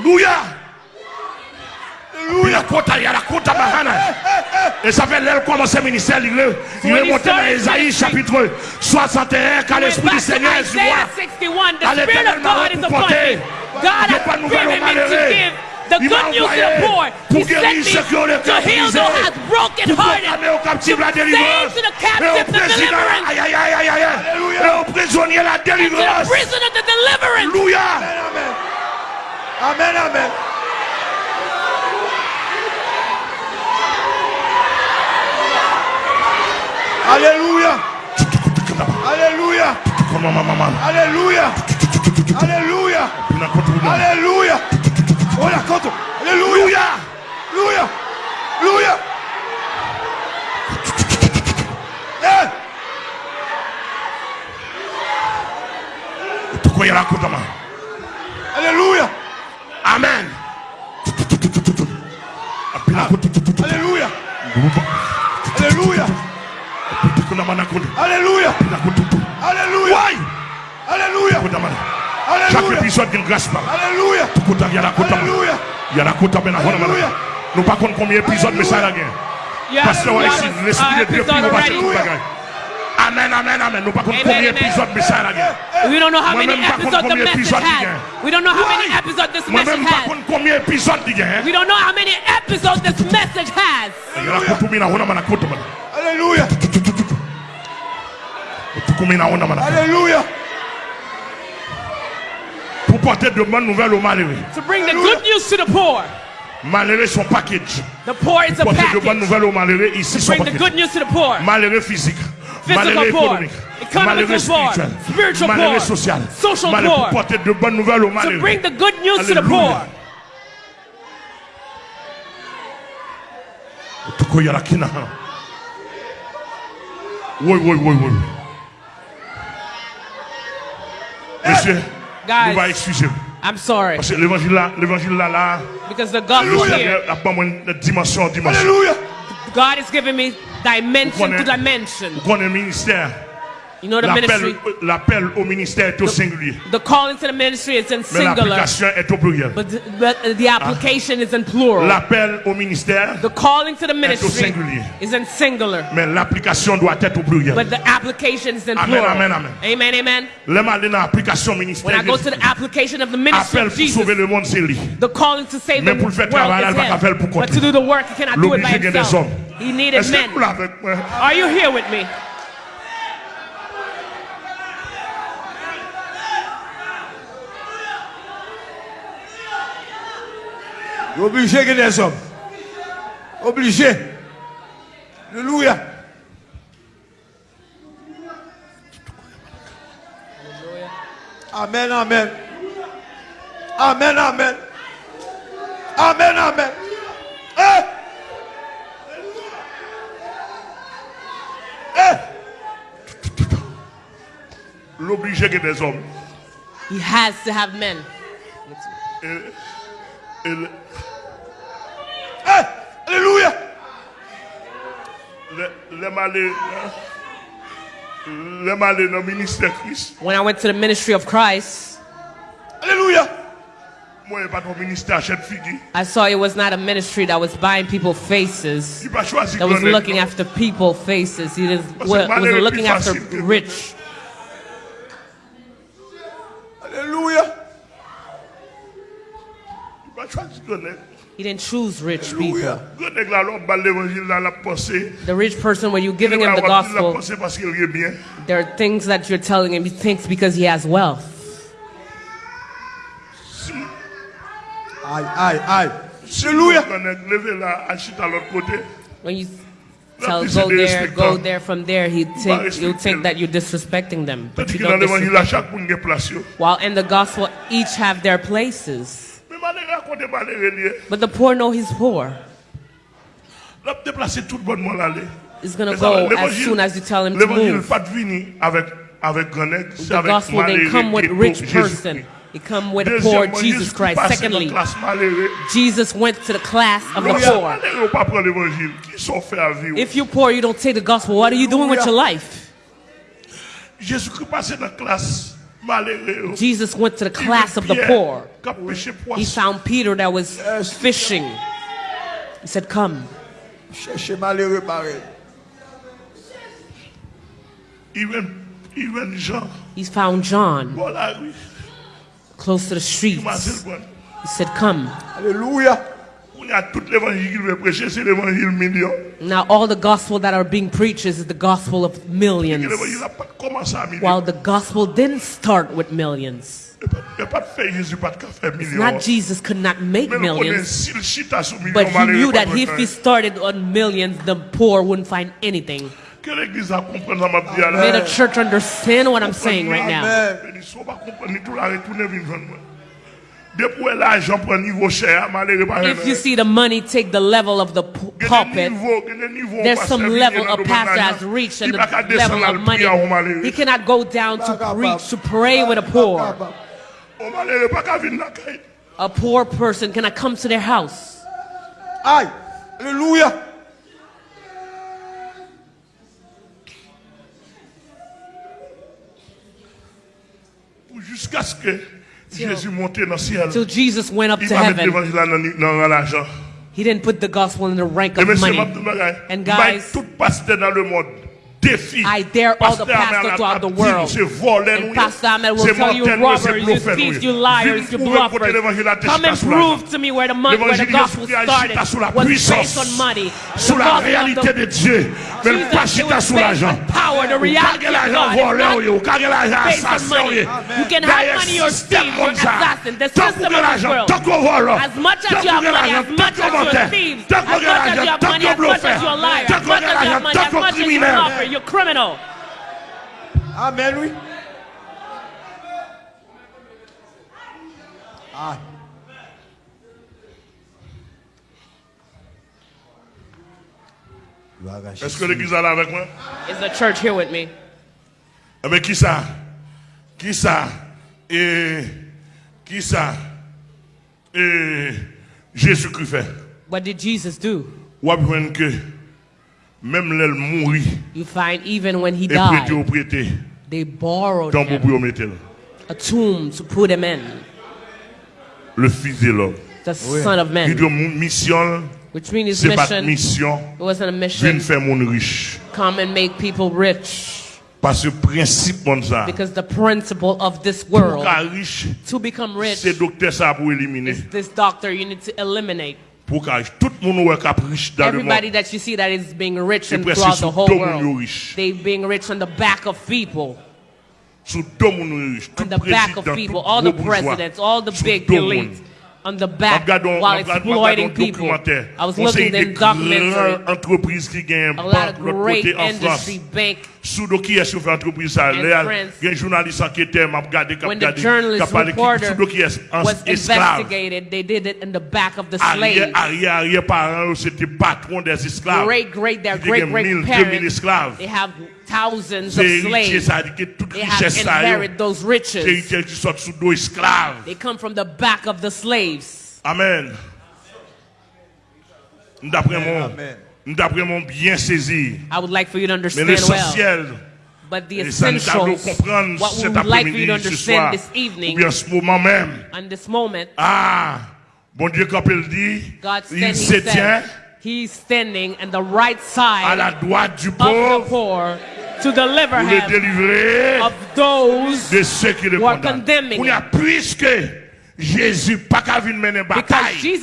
Alléluia. Il a kota, il y a bahana. Et ça fait l'aile commence le ministère, il est monté dans ministry, chapitre 61, car l'Esprit du Seigneur est sur moi. 61. The À l'éternel m'a God is upon porté. God Il y a pas de nouvelles malheureux. the good news to the poor. pour He sent ceux qui ont me to heal brisé. those has broken Pour hearted. proclamer aux captifs la To say to the Et captive aux the deliverance. And to the délivrance. prison of the deliverance. Alléluia. Amen. Amen, Alléluia. Alléluia. Alléluia. Alléluia. Alléluia. Alléluia. Alléluia. Alléluia. Alléluia. Alléluia. Ouais. Alléluia. Chaque épisode d'une grâce par Alléluia. Kota, il y a la côte Alléluia. Il y a la côte à Alléluia. Nous pas contre combien d'épisodes, mais ça la gagne. You Parce have, que you ouais, have ici, a- l'esprit a de Dieu Amen, amen, amen. Nous pas contre Amen, combien amen. d'épisodes, mais ça la gagne. We don't know how many Moi-même, pas episodes contre the combien message d'épisodes il y has. a. We don't know how many Ouais. episodes this Moi-même message pas has. contre combien d'épisodes il y a. We don't know how many episodes this message has. Il y a la côte où il y a la côte, la côte, man. Alléluia. Combien il y a la côte, man. Alléluia. Pour porter de bonnes nouvelles aux malheureux. To bring the good news to the poor. Malheureux sont package. The poor is a Porter de bonnes package. nouvelles aux malheureux ici sont Bring the package. good news to the poor. Malheureux physique. malheureux économique, malheureux spirituel, malheureux social, malheureux pour porter de bonnes nouvelles aux malheureux. Alléluia. tukoyara kinaha oui oui oui oui monsieur nous va excuser I'm sorry. Parce que l'évangile là, l'évangile là, là, Because the gospel here. la dimension, dimension. Alléluia. God is giving me dimension to dimension. You know the ministry. l'appel au ministère est au singulier. The calling to the ministry is in Mais singular, l'application est au pluriel. but the, but the ah. application is in plural. L'appel au ministère, The calling to the ministry singulier. is in singular, mais l'application doit être au pluriel. but the application is in Amen, plural. amen, amen. Amen, amen. Dans l'application When I go to the application of the ministry appel of pour sauver le monde, c'est lui. the calling to save Mais the pour le faire is elle va pas faire pour. But to do the work, he cannot do it by L'obligé gagne des himself. He needed men. vous l'avez avec moi? Are you here with me? Obligé que des hommes. Obligé. Alléluia. Amen, amen. Amen, amen. Amen, amen. Eh! Eh! L'obligé que des hommes. He has to have men. Eh! Alléluia. le, le malais, le malais dans le ministère Christ. When I went to the ministry of Christ, Alléluia. Moi, pas ton ministère achète figure. I saw it was not a ministry that was buying people faces, Il va choisir that was looking after people faces. He was, Parce que malheureux wasn't looking after rich. He didn't choose rich people. Alléluia. Grand nègre là, l'homme, bah, l'évangile là, la pensée. The rich person, when you're giving him the Il va avoir la gospel, pensée parce qu'il est bien. there are things that you're telling him he thinks because he has wealth. À l'autre côté. When you tell go there, go there, from there, he'd think respecter. you'll think that you're disrespecting them, but you don't disrespect. chaque monde a place. yo. While in the gospel, each have their places, Mais malheureux raconte malheureux lié. But the poor know he's poor. L'homme déplacé tout le monde aller. He's gonna Mais ça va, go as soon as you tell him to move. pas de venir avec avec grand nègre, c'est The gospel didn't come with rich person. It come with poor Jesus Christ. Secondly, la classe malheureux. Jesus went to the class of the poor. Malheureux pas prendre l'évangile, qui sont faits à vivre. If you're poor, you don't take the gospel. What are you doing with your life? Jésus-Christ passait dans la classe malheureux. Jesus went to the class of the poor. qui a pêché He found Peter that was fishing. He said, Come. Cherchez malheureux pareil. Even, even Jean, He found John bon la rue, close to the streets. He said, Come. Alléluia. On tout l'évangile qu'il veut prêcher, c'est l'évangile million. Now, all the gospel that are being preached is the gospel of millions. L'évangile n'a pas commencé à million. While the gospel didn't start with millions. Il n'y a pas de fait Jésus, pas de faire It's not Jesus could not make Mais nous connaissons millions, s'il chita sur million, but he knew that if he started on millions, the poor wouldn't find anything. Que l'église a compris ça m'a dit à May the church understand what I'm saying right now. If you see the money take the level of the pu- pulpit, there's some level a pastor has reached and the level of money. He cannot go down to preach, to pray with a poor. On malheureux pas qu'à venir la caille. A poor person cannot come to their house. Aïe. Alléluia. Jusqu'à ce que Jésus monte dans ciel. Till Jesus went up to heaven, l'évangile là dans dans l'argent. he didn't put the gospel in the rank of money. m'a dit bagay. And guys, tout pasteur dans le monde défie. I dare all the pastors throughout the world. And. Pastor Ahmed will tell you robbers, you thieves, you liars, you bluffers. Come and t'échita sous l'argent. prove to me where the money, where the gospel started agita sous la was based on money. The sous la réalité de Dieu, mais pas chita sous l'argent. power, the reality of God. volé, It's oui, ou not kage l'argent based on assassin, money. oui. You can have money or thieves or assassin. The system of l'argent, world. tant qu'on vole, As much as you have money, as much as you're a mentait, thief, tant as much as you have money, as much as you're a liar, as much as you have money, as much as you're a criminel. Robber, you're criminal. Amen, oui. Aïe. Gloire à Est-ce Jésus. que l'église est là avec moi? Is the church here with me? Eh bien, qui ça? Qui ça? Et qui ça? Et Jésus-Christ fait. What did Jesus do? Ou apprendre que même l'elle mourit You find even when he et died, prêter, they borrowed tant pour him a tomb to put him in. le fils de l'homme. The son of Il man. dit mon mission, Which means his c'est pas mission, mission, it wasn't a mission, faire riche. come and make people rich. Parce que principe comme ça, Because the principle of this world, riche, to become rich, c'est docteur ça pour éliminer. is this doctor you need to eliminate. Pour qu'à tout le monde est riche dans le Everybody monde, that you see that is being rich and throughout the whole world, they being rich on the back of people, Sous deux monde riche. Tout on the back of people, all the presidents, all the big elites. On the back Regardons- while exploiting people. I was looking in documentary, grandes qui gagnent a lot of great côté en France. industry bank Sous qui est fait entreprise ça, là, France. il y a un journaliste enquêteur m'a regardé qui a when the regardé qui journalist parlé qui reporter sous donc qui est esclave. investigated, they did it in the back of the slave. arrière arrière parents c'était patron des esclaves. Great, great, their great, great parents, they have thousands of slaves. ça dit que toute They have richesse ça yo, inherited those riches. héritier qui sort sous dos esclaves. They come from the back of the slaves. Amen. D'après mon Amen. d'après mon bien saisi. I would like for you to understand well. But the Et ça nous doit essentials, what we would like for you to après-midi, ce soir, understand this evening, bien ce moment même. on this moment, Ah, bon Dieu, quand il dit, God il he se tient said, He's standing on the right side la droite du of the poor to deliver pour le him délivrer of those de ceux qui le who are condamnent. condemning On y a puisque Jésus pas qu'à venir mener bataille. Jesus